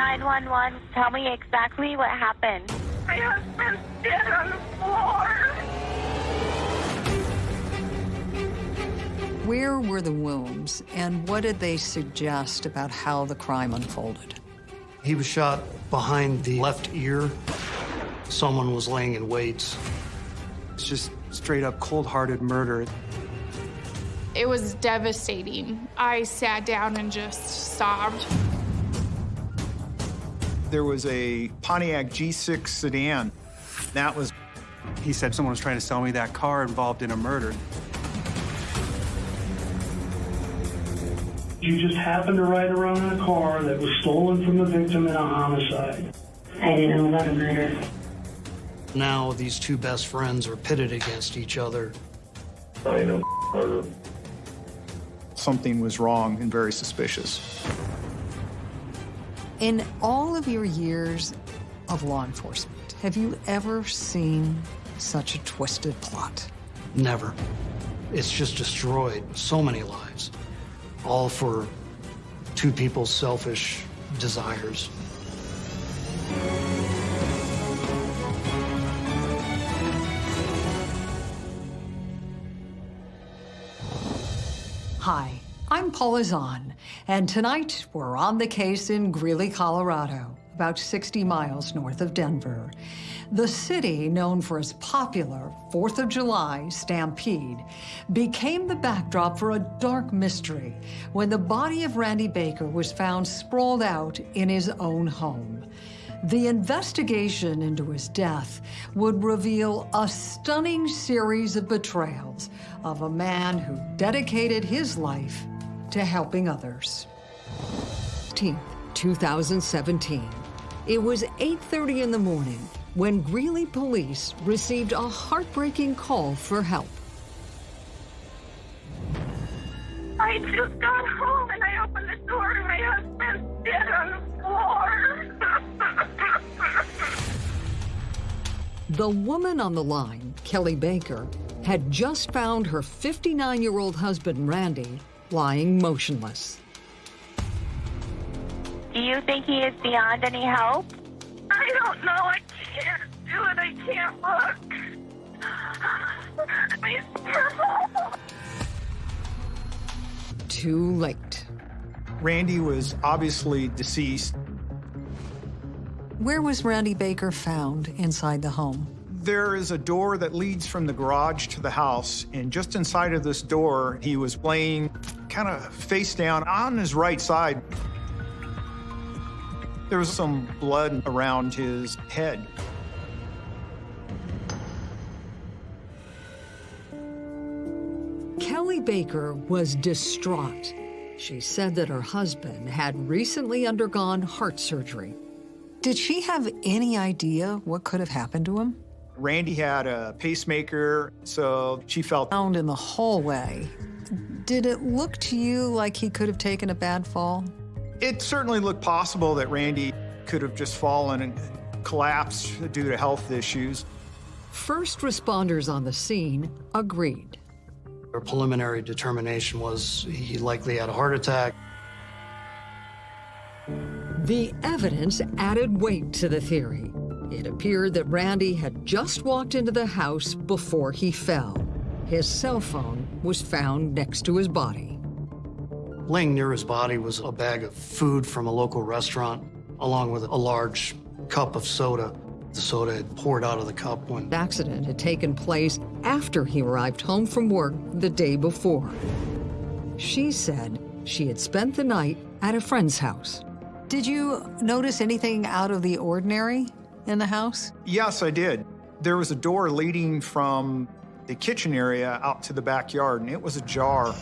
911. Tell me exactly what happened. My husband's dead on the floor. Where were the wounds, and what did they suggest about how the crime unfolded? He was shot behind the left ear. Someone was laying in wait. It's just straight up cold-hearted murder. It was devastating. I sat down and just sobbed. There was a Pontiac G6 sedan. That was, He said someone was trying to sell me that car involved in a murder. You just happened to ride around in a car that was stolen from the victim in a homicide. I didn't know about a murder. Now these two best friends are pitted against each other. I know murder. something was wrong and very suspicious. In all of your years of law enforcement, have you ever seen such a twisted plot? Never. It's just destroyed so many lives, all for two people's selfish desires. I'm Paula Zahn, and tonight we're on the case in Greeley, Colorado, about 60 miles north of Denver. The city, known for its popular Fourth of July stampede, became the backdrop for a dark mystery when the body of Randy Baker was found sprawled out in his own home. The investigation into his death would reveal a stunning series of betrayals of a man who dedicated his life to helping others. 2017. It was 8.30 in the morning when Greeley police received a heartbreaking call for help. I just got home and I opened the door and my husband's dead on the floor. The woman on the line, Kelly Baker, had just found her 59-year-old husband, Randy, lying motionless. Do you think he is beyond any help? I don't know. I can't do it. I can't look. I Too late. Randy was obviously deceased. Where was Randy Baker found inside the home? There is a door that leads from the garage to the house, and just inside of this door, he was laying kind of face down on his right side. There was some blood around his head. Kelly Baker was distraught. She said that her husband had recently undergone heart surgery. Did she have any idea what could have happened to him? Randy had a pacemaker, so she felt Found in the hallway. Did it look to you like he could have taken a bad fall? it certainly looked possible that Randy could have just fallen and collapsed due to health issues. First responders on the scene agreed. Our preliminary determination was he likely had a heart attack. The evidence added weight to the theory. It appeared that Randy had just walked into the house before he fell. His cell phone was found next to his body. Laying near his body was a bag of food from a local restaurant, along with a large cup of soda. The soda had poured out of the cup when The accident had taken place after he arrived home from work the day before. She said she had spent the night at a friend's house. Did you notice anything out of the ordinary in the house? Yes, I did. There was a door leading from the kitchen area out to the backyard, and it was ajar.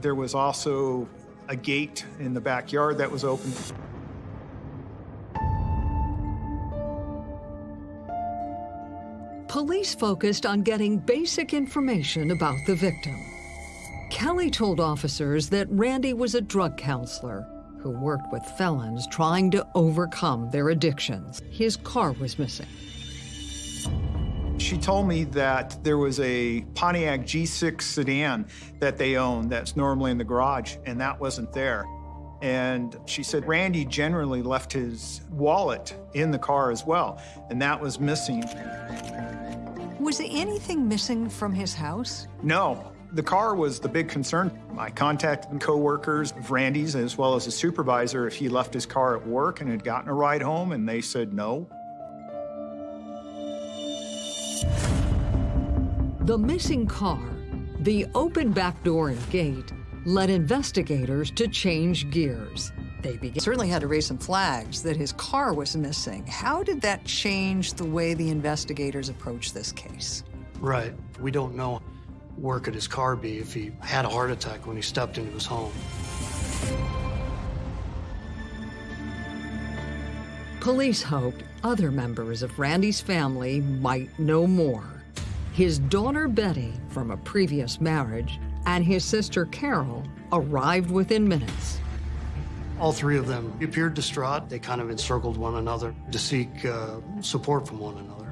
There was also a gate in the backyard that was open. Police focused on getting basic information about the victim. Kelly told officers that Randy was a drug counselor who worked with felons trying to overcome their addictions. His car was missing. She told me that there was a Pontiac G6 sedan that they owned that's normally in the garage, and that wasn't there. And she said Randy generally left his wallet in the car as well, and that was missing. Was anything missing from his house? No, the car was the big concern. I contacted coworkers of Randy's as well as a supervisor if he left his car at work and had gotten a ride home, and they said no. The missing car, the open back door and gate, led investigators to change gears. They began, certainly had to raise some flags that his car was missing. How did that change the way the investigators approached this case? Right. We don't know where could his car be if he had a heart attack when he stepped into his home. Police hoped other members of Randy's family might know more. His daughter Betty, from a previous marriage, and his sister Carol arrived within minutes. All three of them appeared distraught. They kind of encircled one another to seek uh, support from one another.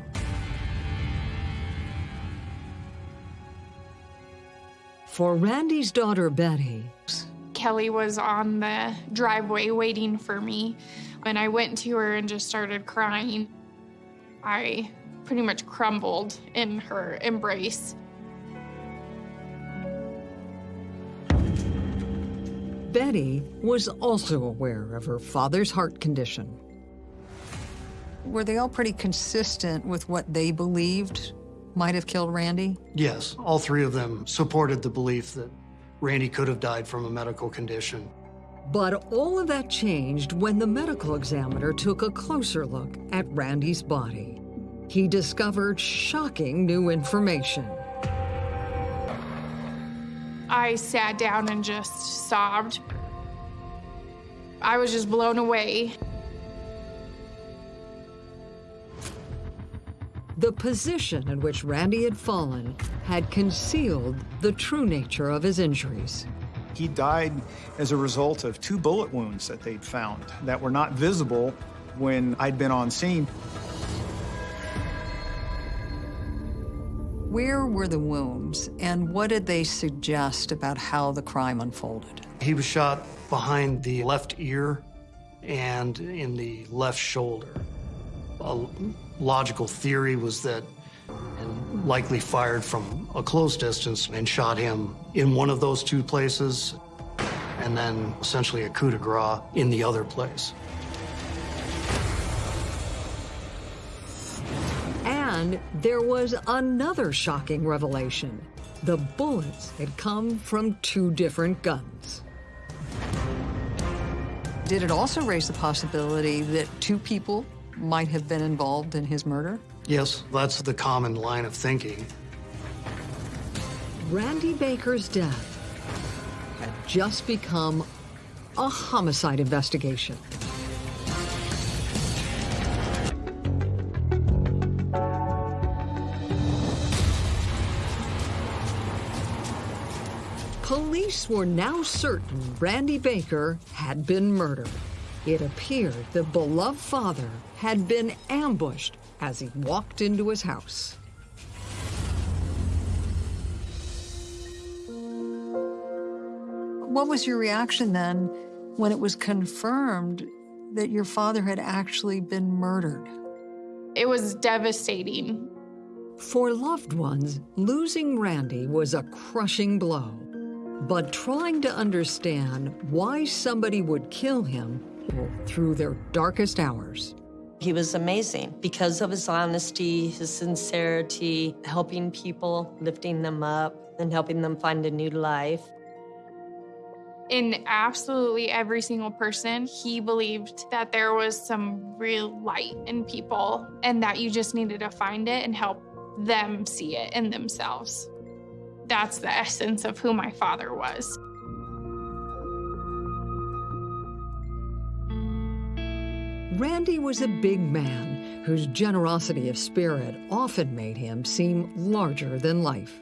For Randy's daughter Betty, Kelly was on the driveway waiting for me, and I went to her and just started crying. I pretty much crumbled in her embrace. Betty was also aware of her father's heart condition. Were they all pretty consistent with what they believed might have killed Randy? Yes, all three of them supported the belief that Randy could have died from a medical condition. But all of that changed when the medical examiner took a closer look at Randy's body. He discovered shocking new information. I sat down and just sobbed. I was just blown away. The position in which Randy had fallen had concealed the true nature of his injuries. He died as a result of two bullet wounds that they'd found that were not visible when I'd been on scene. Where were the wounds, and what did they suggest about how the crime unfolded? He was shot behind the left ear and in the left shoulder. A logical theory was that, and likely fired from a close distance and shot him in one of those two places, and then essentially a coup de grace in the other place. And there was another shocking revelation. The bullets had come from two different guns. Did it also raise the possibility that two people might have been involved in his murder? Yes, that's the common line of thinking. Randy Baker's death had just become a homicide investigation. Police were now certain Randy Baker had been murdered. It appeared the beloved father had been ambushed as he walked into his house. What was your reaction then when it was confirmed that your father had actually been murdered? It was devastating. For loved ones, losing Randy was a crushing blow. But trying to understand why somebody would kill him through their darkest hours. He was amazing because of his honesty, his sincerity, helping people, lifting them up, and helping them find a new life. In absolutely every single person, he believed that there was some real light in people and that you just needed to find it and help them see it in themselves. That's the essence of who my father was. Randy was a big man whose generosity of spirit often made him seem larger than life.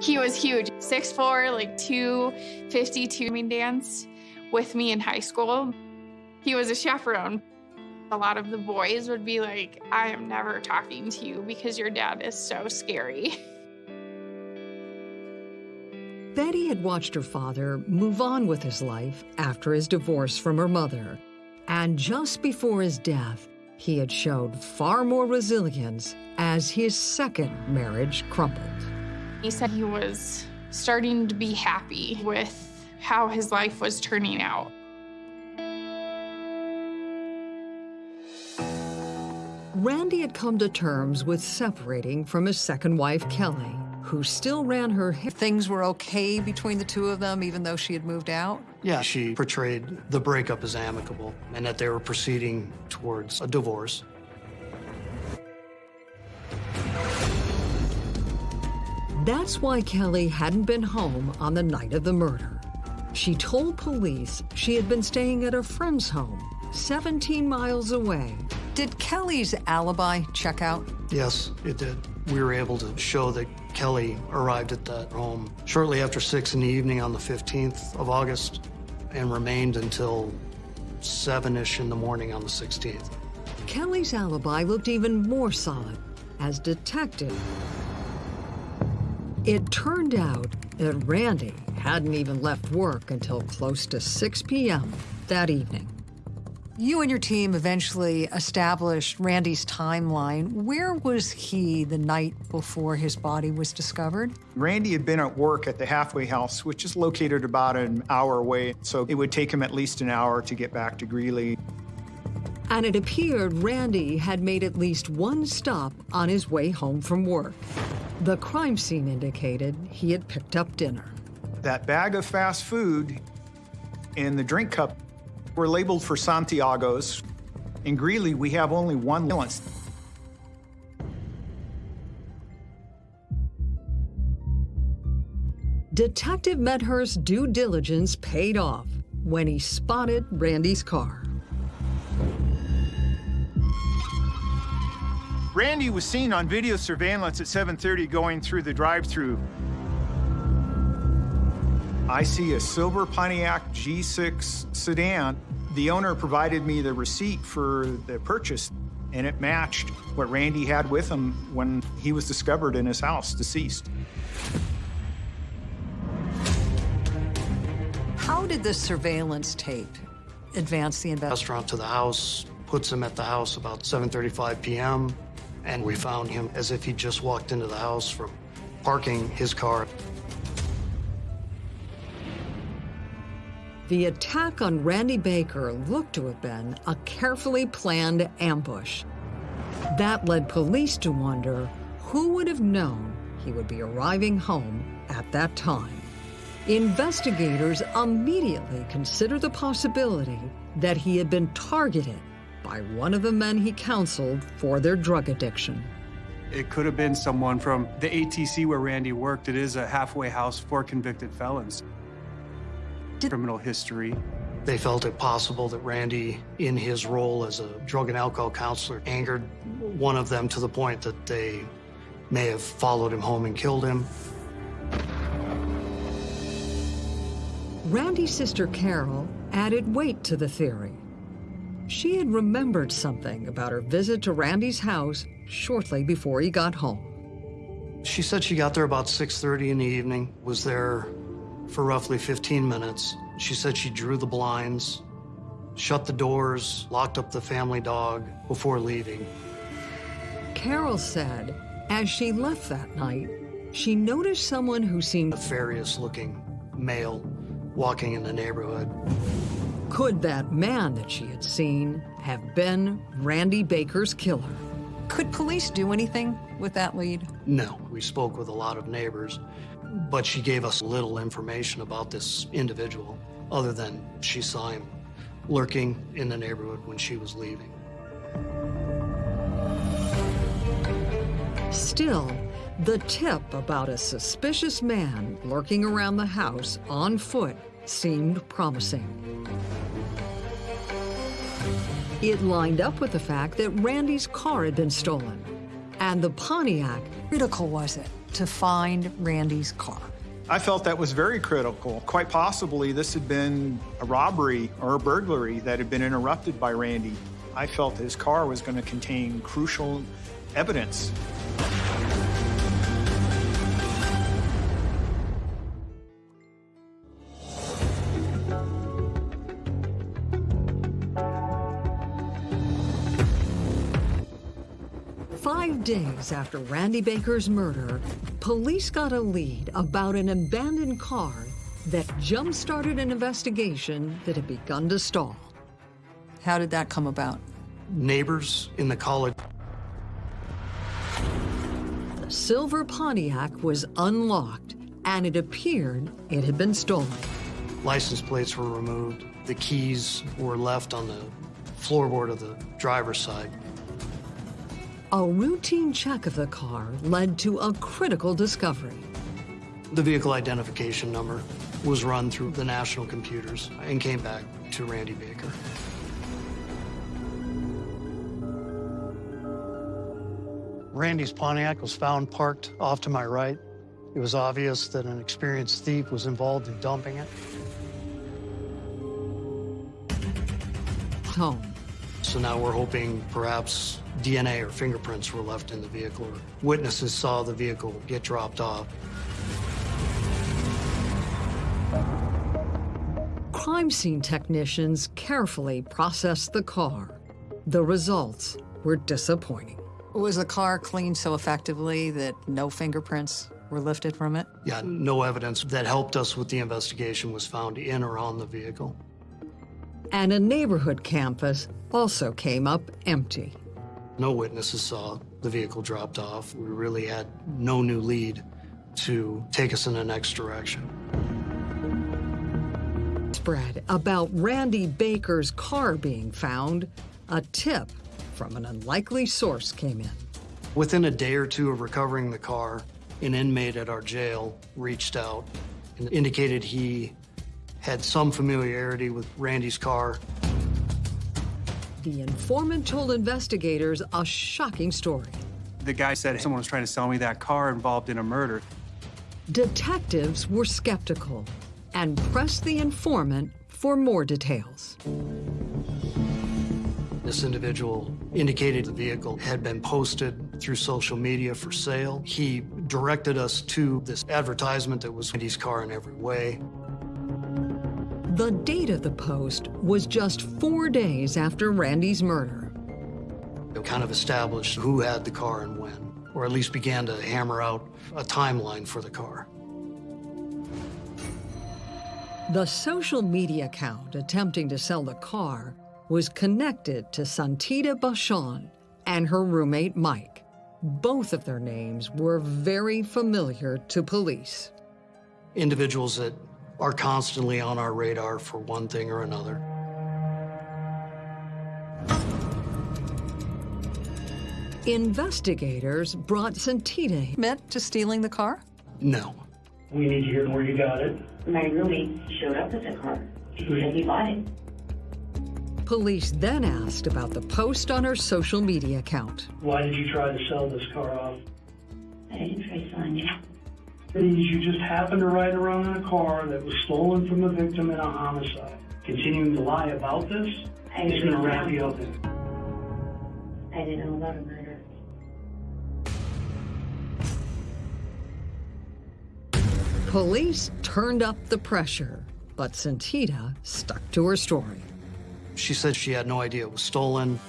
He was huge, 6'4", like 252. He danced with me in high school. He was a chaperone. A lot of the boys would be like, I am never talking to you because your dad is so scary. Betty had watched her father move on with his life after his divorce from her mother. And just before his death, he had showed far more resilience as his second marriage crumbled. He said he was starting to be happy with how his life was turning out. Randy had come to terms with separating from his second wife, Kelly, who still ran her hair. Things were okay between the two of them, even though she had moved out? Yeah, she portrayed the breakup as amicable and that they were proceeding towards a divorce. That's why Kelly hadn't been home on the night of the murder. She told police she had been staying at a friend's home, 17 miles away. Did Kelly's alibi check out? Yes, it did. We were able to show that Kelly arrived at that home shortly after 6 in the evening on the 15th of August and remained until 7-ish in the morning on the 16th. Kelly's alibi looked even more solid as detective it turned out that Randy hadn't even left work until close to 6 p.m. that evening. You and your team eventually established Randy's timeline. Where was he the night before his body was discovered? Randy had been at work at the halfway house, which is located about an hour away, so it would take him at least an hour to get back to Greeley. And it appeared Randy had made at least one stop on his way home from work. The crime scene indicated he had picked up dinner. That bag of fast food and the drink cup were labeled for Santiago's. In Greeley, we have only one lance. Detective Medhurst's due diligence paid off when he spotted Randy's car. Randy was seen on video surveillance at 7.30 going through the drive-through. I see a silver Pontiac G6 sedan. The owner provided me the receipt for the purchase, and it matched what Randy had with him when he was discovered in his house, deceased. How did the surveillance tape advance the investigation? Restaurant to the house, puts him at the house about 7.35 p.m and we found him as if he just walked into the house from parking his car. The attack on Randy Baker looked to have been a carefully planned ambush. That led police to wonder who would have known he would be arriving home at that time. Investigators immediately considered the possibility that he had been targeted by one of the men he counseled for their drug addiction. It could have been someone from the ATC where Randy worked. It is a halfway house for convicted felons. Did Criminal history. They felt it possible that Randy, in his role as a drug and alcohol counselor, angered one of them to the point that they may have followed him home and killed him. Randy's sister Carol added weight to the theory. She had remembered something about her visit to Randy's house shortly before he got home. She said she got there about 6.30 in the evening, was there for roughly 15 minutes. She said she drew the blinds, shut the doors, locked up the family dog before leaving. Carol said as she left that night, she noticed someone who seemed nefarious-looking male walking in the neighborhood. Could that man that she had seen have been Randy Baker's killer? Could police do anything with that lead? No. We spoke with a lot of neighbors, but she gave us little information about this individual, other than she saw him lurking in the neighborhood when she was leaving. Still, the tip about a suspicious man lurking around the house on foot seemed promising. It lined up with the fact that Randy's car had been stolen. And the Pontiac, critical was it to find Randy's car? I felt that was very critical. Quite possibly, this had been a robbery or a burglary that had been interrupted by Randy. I felt his car was going to contain crucial evidence. Days after Randy Baker's murder, police got a lead about an abandoned car that jump-started an investigation that had begun to stall. How did that come about? Neighbors in the college The silver Pontiac was unlocked, and it appeared it had been stolen. license plates were removed. The keys were left on the floorboard of the driver's side. A routine check of the car led to a critical discovery. The vehicle identification number was run through the national computers and came back to Randy Baker. Randy's Pontiac was found parked off to my right. It was obvious that an experienced thief was involved in dumping it. Home. So now we're hoping perhaps DNA or fingerprints were left in the vehicle. Or witnesses saw the vehicle get dropped off. Crime scene technicians carefully processed the car. The results were disappointing. Was the car cleaned so effectively that no fingerprints were lifted from it? Yeah, no evidence that helped us with the investigation was found in or on the vehicle. And a neighborhood campus also came up empty. No witnesses saw the vehicle dropped off. We really had no new lead to take us in the next direction. Spread about Randy Baker's car being found, a tip from an unlikely source came in. Within a day or two of recovering the car, an inmate at our jail reached out and indicated he had some familiarity with Randy's car. The informant told investigators a shocking story. The guy said someone was trying to sell me that car involved in a murder. Detectives were skeptical and pressed the informant for more details. This individual indicated the vehicle had been posted through social media for sale. He directed us to this advertisement that was Randy's car in every way. The date of the post was just four days after Randy's murder. It kind of established who had the car and when, or at least began to hammer out a timeline for the car. The social media account attempting to sell the car was connected to Santita Bashan and her roommate Mike. Both of their names were very familiar to police. Individuals that are constantly on our radar for one thing or another. Investigators brought Santita Meant to stealing the car? No. We need to hear where you got it. My roommate showed up with the car. He said he bought it. Police then asked about the post on her social media account. Why did you try to sell this car off? I didn't try selling it. Means you just happened to ride around in a car that was stolen from a victim in a homicide. Continuing to lie about this I is didn't going to know wrap you up in. I didn't know about a murder. Police turned up the pressure, but Santita stuck to her story. She said she had no idea it was stolen.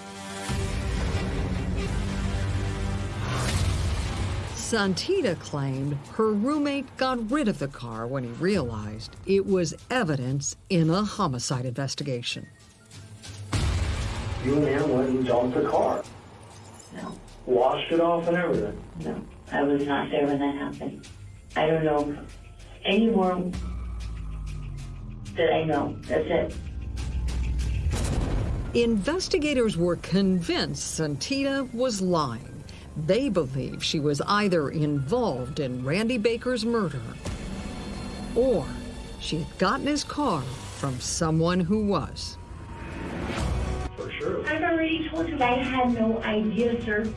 Santita claimed her roommate got rid of the car when he realized it was evidence in a homicide investigation. You and him went and dumped the car. No, Washed it off and everything. no. I was not there when that happened. I don't know any more that I know. That's it. Investigators were convinced Santita was lying. They believe she was either involved in Randy Baker's murder or she had gotten his car from someone who was. For sure. I've already told you I had no idea, sir.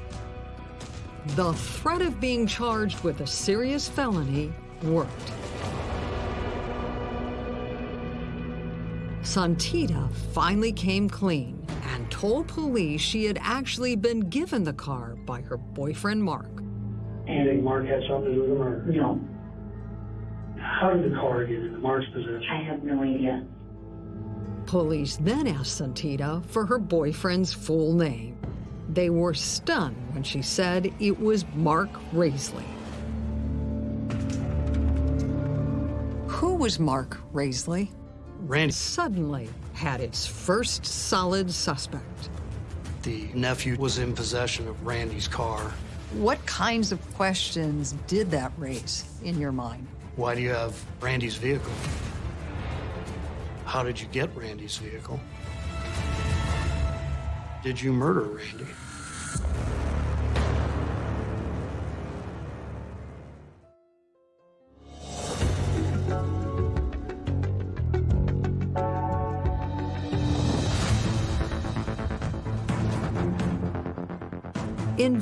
The threat of being charged with a serious felony worked. Santita finally came clean and told police she had actually been given the car by her boyfriend Mark. You think Mark had something to do with the murder? No, How did the car get into Mark's possession? I have no idea. Police then asked Santita for her boyfriend's full name. They were stunned when she said it was Mark Raisley. Who was Mark Raisley? Randy, Suddenly had its first solid suspect. the nephew, was in possession of Randy's car. What kinds of questions did that raise in your mind? Why do you have Randy's vehicle? How did you get Randy's vehicle? Did you murder Randy?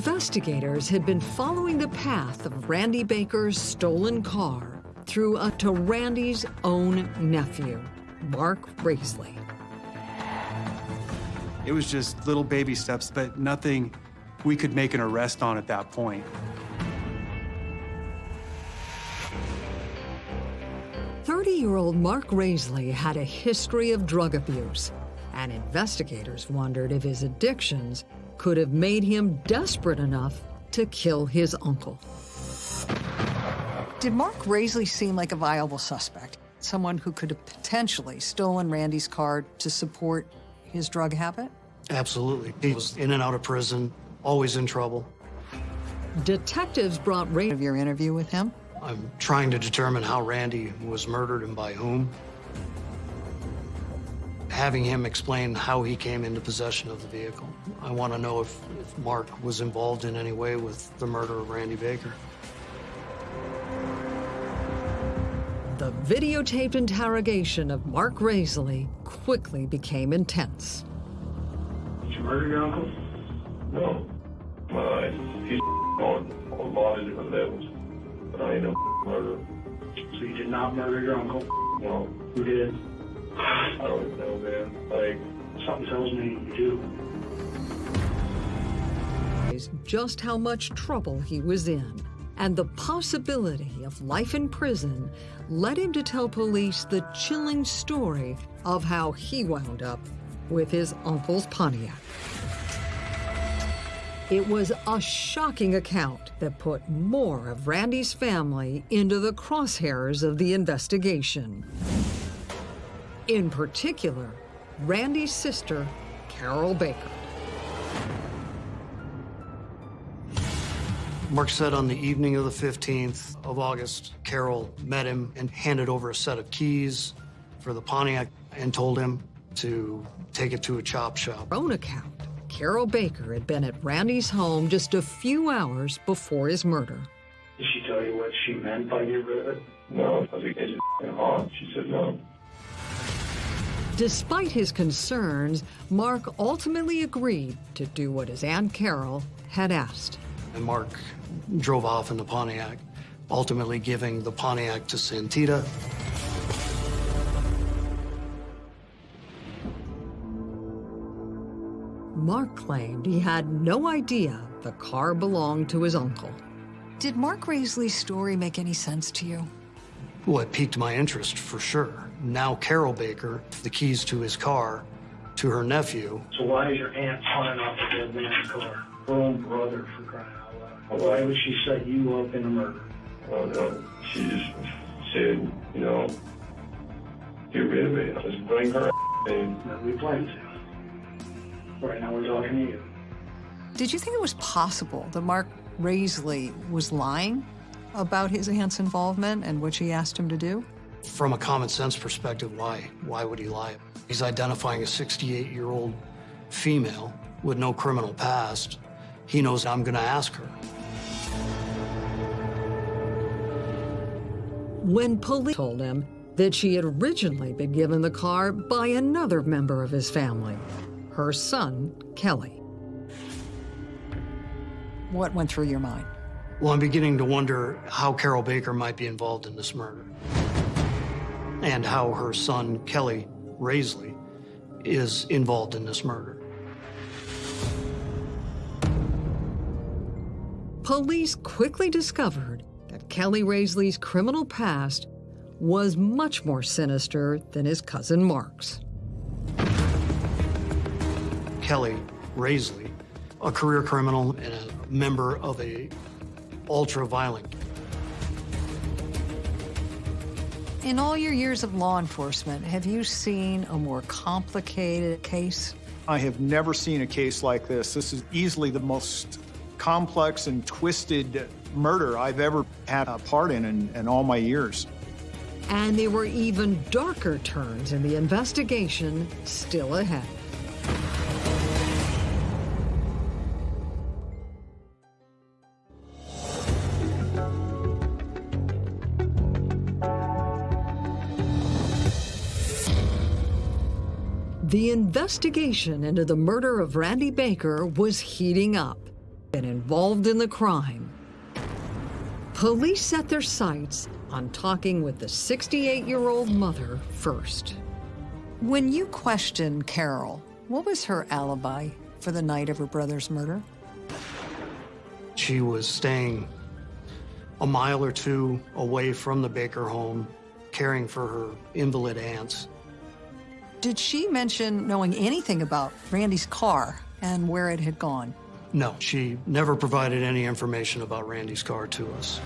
Investigators had been following the path of Randy Baker's stolen car through a, to Randy's own nephew, Mark Raisley. It was just little baby steps, but nothing we could make an arrest on at that point. Thirty-year-old Mark Raisley had a history of drug abuse, and investigators wondered if his addictions could have made him desperate enough to kill his uncle. Did Mark Raisley seem like a viable suspect? Someone who could have potentially stolen Randy's car to support his drug habit? Absolutely. He was in and out of prison, always in trouble. Detectives brought Ray of your interview with him. I'm trying to determine how Randy was murdered and by whom. Having him explain how he came into possession of the vehicle. I want to know if, if Mark was involved in any way with the murder of Randy Baker. The videotaped interrogation of Mark Raisley quickly became intense. Did you murder your uncle? No. Uh, he's on a lot of different levels. But I ain't no murderer. So you did not murder your uncle? No. Who did? I don't know, man. Like, Something tells me you do. Just how much trouble he was in, and the possibility of life in prison led him to tell police the chilling story of how he wound up with his uncle's Pontiac. It was a shocking account that put more of Randy's family into the crosshairs of the investigation. In particular, Randy's sister, Carol Baker. Mark said on the evening of the 15th of August, Carol met him and handed over a set of keys for the Pontiac and told him to take it to a chop shop. Her own account, Carol Baker had been at Randy's home just a few hours before his murder. Did she tell you what she meant by get rid of it? no. I was like, it's just hard. She said no. Despite his concerns, Mark ultimately agreed to do what his Aunt Carol had asked. And Mark drove off in the Pontiac, ultimately giving the Pontiac to Santita. Mark claimed he had no idea the car belonged to his uncle. Did Mark Raisley's story make any sense to you? Well, it piqued my interest for sure. Now Carol Baker, the keys to his car, to her nephew. So why is your aunt pawning off the dead man's car? Her own brother, for crying out loud. Why would she set you up in a murder? I don't know. She just said, you know, get rid of it. Just bring her and Nobody blames you. Right now we're talking to you. Did you think it was possible that Mark Raisley was lying about his aunt's involvement and what she asked him to do? From a common sense perspective, why? Why would he lie? He's identifying a 68 year old female with no criminal past. He knows I'm going to ask her. When police told him that she had originally been given the car by another member of his family, her son, Kelly. What went through your mind? Well, I'm beginning to wonder how Carol Baker might be involved in this murder. And how her son, Kelly Raisley, is involved in this murder. Police quickly discovered that Kelly Raisley's criminal past was much more sinister than his cousin Mark's. Kelly Raisley a career criminal and a member of a ultra-violent. In all your years of law enforcement, have you seen a more complicated case? I have never seen a case like this. This is easily the most complex and twisted murder I've ever had a part in in, in all my years. And there were even darker turns in the investigation still ahead. The investigation into the murder of Randy Baker was heating up and involved in the crime. Police set their sights on talking with the 68-year-old mother first. When you questioned Carol, what was her alibi for the night of her brother's murder? She was staying a mile or two away from the Baker home, caring for her invalid aunts. Did she mention knowing anything about Randy's car and where it had gone? No, she never provided any information about Randy's car to us.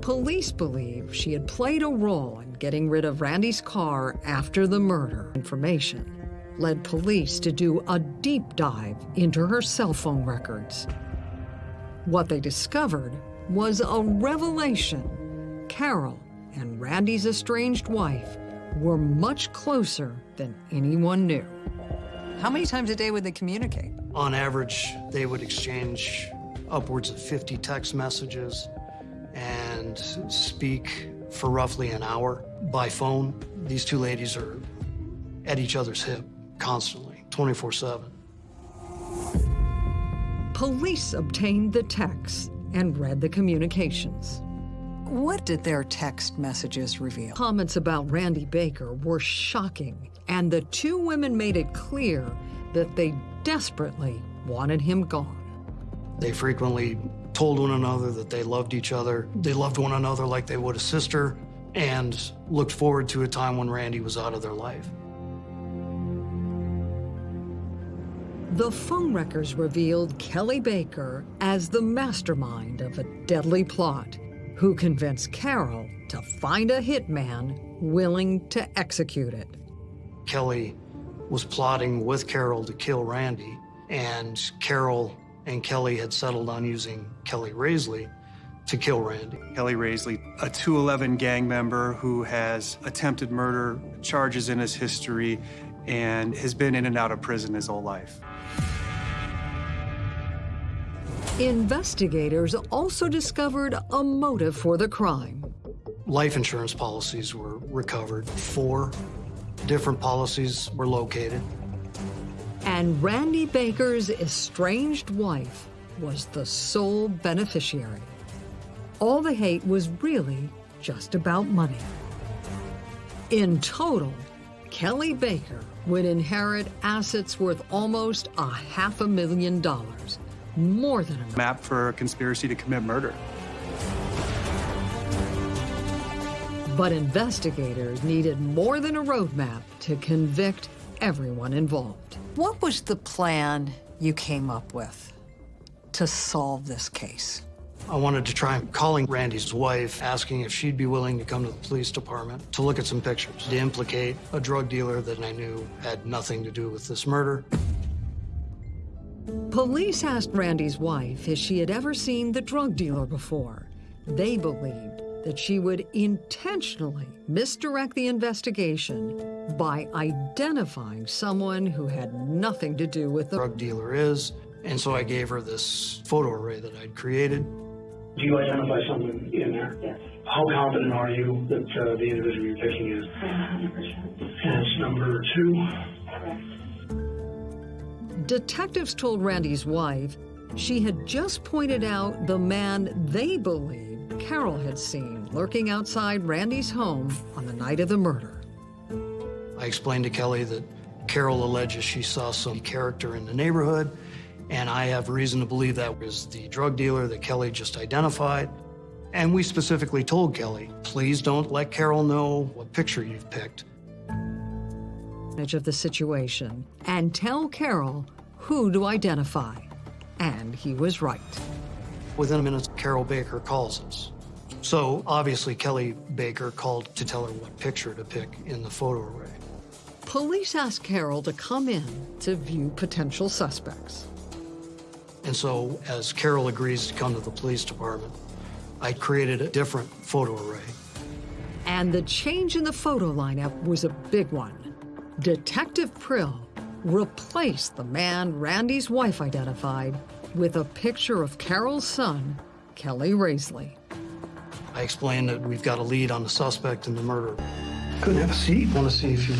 Police believe she had played a role in getting rid of Randy's car after the murder. Information led police to do a deep dive into her cell phone records. What they discovered was a revelation. Carol and Randy's estranged wife were much closer than anyone knew. How many times a day would they communicate? On average, they would exchange upwards of 50 text messages and speak for roughly an hour by phone. These two ladies are at each other's hip constantly, 24 7. Police obtained the texts and read the communications. What did their text messages reveal? Comments about Randy Baker were shocking, and the two women made it clear that they desperately wanted him gone. They frequently told one another that they loved each other. They loved one another like they would a sister, and looked forward to a time when Randy was out of their life. The phone records revealed Kelly Baker as the mastermind of a deadly plot who convinced Carol to find a hitman willing to execute it. Kelly was plotting with Carol to kill Randy, and Carol and Kelly had settled on using Kelly Raisley to kill Randy. Kelly Raisley, a 211 gang member who has attempted murder charges in his history and has been in and out of prison his whole life. Investigators also discovered a motive for the crime. Life insurance policies were recovered. Four different policies were located. And Randy Baker's estranged wife was the sole beneficiary. All the hate was really just about money. In total, Kelly Baker would inherit assets worth almost a half a million dollars, more than enough. Map for a conspiracy to commit murder. But investigators needed more than a roadmap to convict everyone involved. What was the plan you came up with to solve this case? I wanted to try calling Randy's wife, asking if she'd be willing to come to the police department to look at some pictures, to implicate a drug dealer that I knew had nothing to do with this murder. Police asked Randy's wife if she had ever seen the drug dealer before. They believed that she would intentionally misdirect the investigation by identifying someone who had nothing to do with the drug dealer is. And so I gave her this photo array that I'd created. Do you identify someone in there? Yes. How confident are you that uh, the individual you're picking is? 100%. And it's number two. Correct. Detectives told Randy's wife she had just pointed out the man they believed Carol had seen lurking outside Randy's home on the night of the murder. I explained to Kelly that Carol alleges she saw some character in the neighborhood, and I have reason to believe that was the drug dealer that Kelly just identified. And we specifically told Kelly, please don't let Carol know what picture you've picked. of the situation and tell Carol who to identify. And he was right. Within a minute, Carol Baker calls us. So obviously, Kelly Baker called to tell her what picture to pick in the photo array. Police asked Carol to come in to view potential suspects. And so, as Carol agrees to come to the police department, I created a different photo array. And the change in the photo lineup was a big one. Detective Prill replaced the man Randy's wife identified with a picture of Carol's son, Kelly Raisley. I explained that we've got a lead on the suspect in the murder. Couldn't have a seat. Want to see if you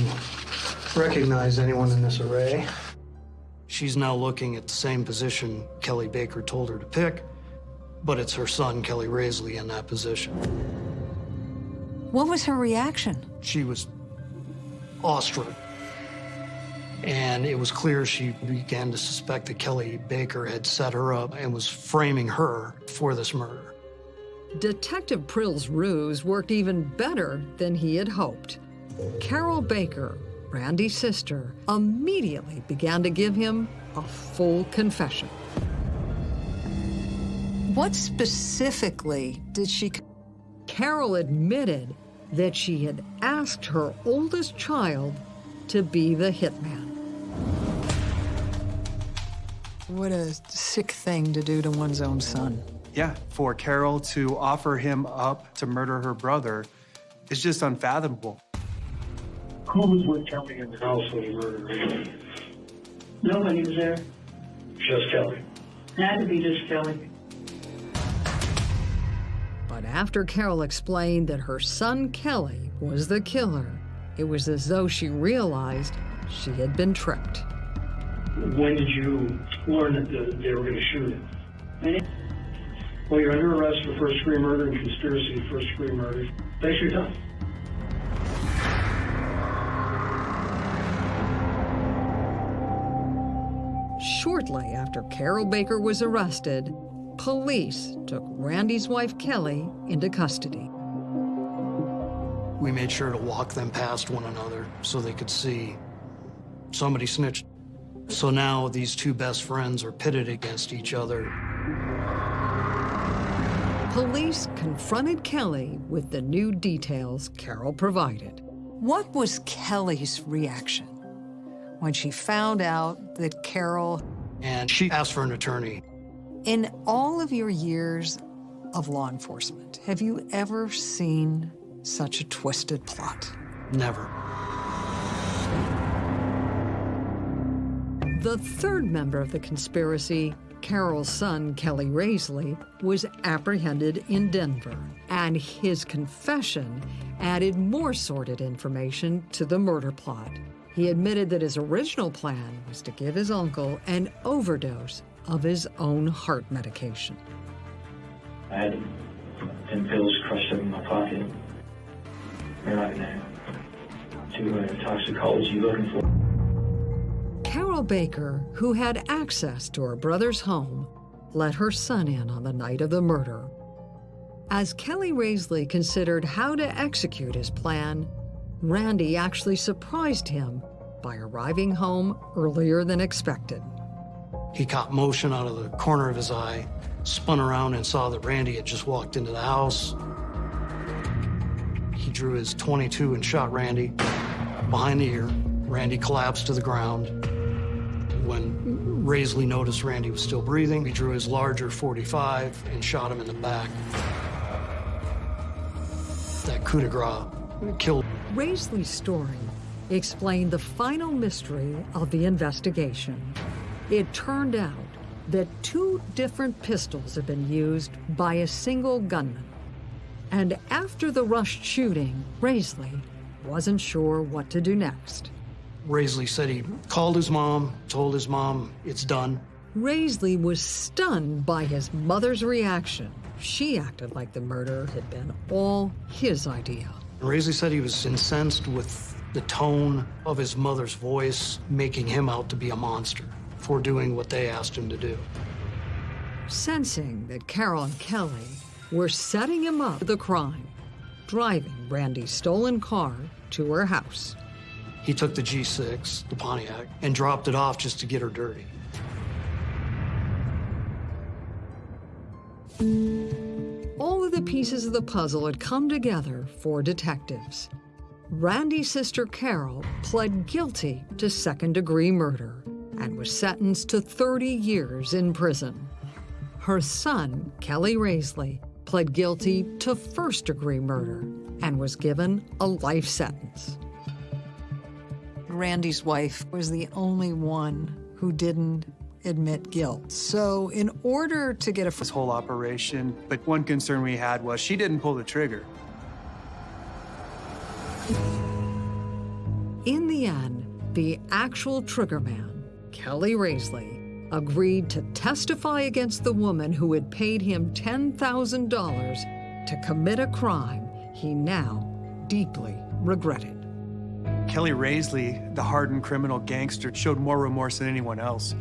recognize anyone in this array. She's now looking at the same position Kelly Baker told her to pick, but it's her son, Kelly Raisley, in that position. What was her reaction? She was awestruck. And it was clear she began to suspect that Kelly Baker had set her up and was framing her for this murder. Detective Prill's ruse worked even better than he had hoped. Carol Baker, Randy's sister, immediately began to give him a full confession. What specifically did she... Carol admitted that she had asked her oldest child to be the hitman. What a sick thing to do to one's own son. Yeah, for Carol to offer him up to murder her brother is just unfathomable. Who was with Kelly in the house when he murdered her? Nobody was there. Just Kelly. It had to be just Kelly. But after Carol explained that her son Kelly was the killer, it was as though she realized she had been tricked. When did you learn that the, they were going to shoot him? Well, you're under arrest for first degree murder and conspiracy to first degree murder. Thanks for your time. Shortly after Carol Baker was arrested, police took Randy's wife Kelly into custody. We made sure to walk them past one another so they could see somebody snitched. So now these two best friends are pitted against each other. Police confronted Kelly with the new details Carol provided. What was Kelly's reaction when she found out that Carol... And she asked for an attorney. In all of your years of law enforcement, have you ever seen such a twisted plot? Never. The third member of the conspiracy, Carol's son, Kelly Raisley, was apprehended in Denver, and his confession added more sordid information to the murder plot. He admitted that his original plan was to give his uncle an overdose of his own heart medication. I had 10 pills crushed up in my pocket. They're to uh, toxicology looking for. Carol Baker, who had access to her brother's home, let her son in on the night of the murder. As Kelly Raisley considered how to execute his plan, Randy actually surprised him by arriving home earlier than expected. He caught motion out of the corner of his eye, spun around and saw that Randy had just walked into the house. He drew his 22 and shot Randy behind the ear. Randy collapsed to the ground. When Raisley noticed Randy was still breathing, he drew his larger 45 and shot him in the back. That coup de grace killed. Raisley's story explained the final mystery of the investigation. It turned out that two different pistols had been used by a single gunman. And after the rushed shooting, Raisley wasn't sure what to do next. Raisley said he called his mom, told his mom it's done. Raisley was stunned by his mother's reaction. She acted like the murder had been all his idea. Raisley said he was incensed with the tone of his mother's voice, making him out to be a monster for doing what they asked him to do. Sensing that Carol and Kelly were setting him up for the crime, driving Randy's stolen car to her house. He took the G6, the Pontiac, and dropped it off just to get her dirty. All of the pieces of the puzzle had come together for detectives. Randy's sister Carol pled guilty to second degree murder and was sentenced to 30 years in prison. Her son, Kelly Raisley, pled guilty to first degree murder and was given a life sentence. Randy's wife was the only one who didn't admit guilt. So in order to get a This whole operation, but one concern we had was she didn't pull the trigger. In the end, the actual triggerman, Kelly Raisley, agreed to testify against the woman who had paid him $10,000 to commit a crime he now deeply regretted. Kelly Raisley, the hardened criminal gangster, showed more remorse than anyone else.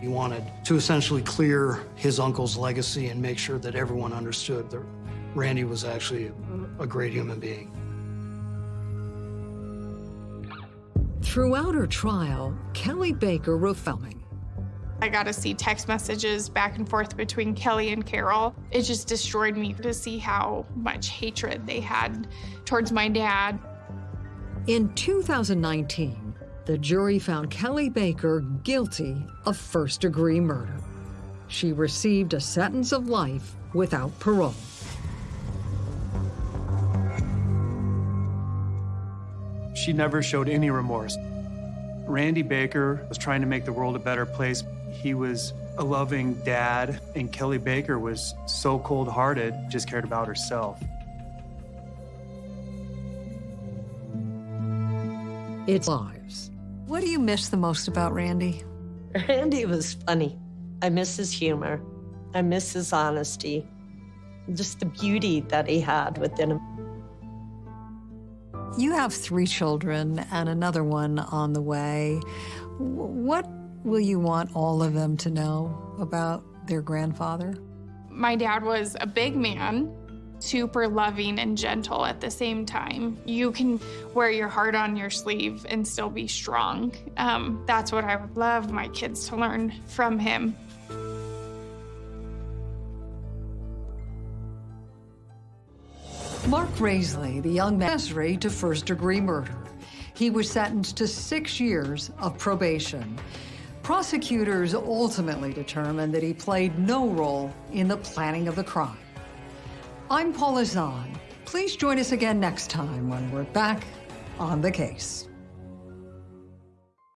He wanted to essentially clear his uncle's legacy and make sure that everyone understood that Randy was actually a great human being. Throughout her trial, Kelly Baker wrote filming. I got to see text messages back and forth between Kelly and Carol. It just destroyed me to see how much hatred they had towards my dad. In 2019, the jury found Kelly Baker guilty of first degree murder. She received a sentence of life without parole. She never showed any remorse. Randy Baker was trying to make the world a better place. He was a loving dad, and Kelly Baker was so cold hearted, just cared about herself. It's lives. What do you miss the most about Randy? Randy was funny. I miss his humor. I miss his honesty. Just the beauty that he had within him. You have three children and another one on the way. What will you want all of them to know about their grandfather? My dad was a big man, super loving and gentle at the same time. You can wear your heart on your sleeve and still be strong. Um, that's what I would love my kids to learn from him. Mark Raisley, the young man, accessory to first degree murder. He was sentenced to six years of probation. Prosecutors ultimately determined that he played no role in the planning of the crime. I'm Paula Zahn. Please join us again next time when we're back on the case.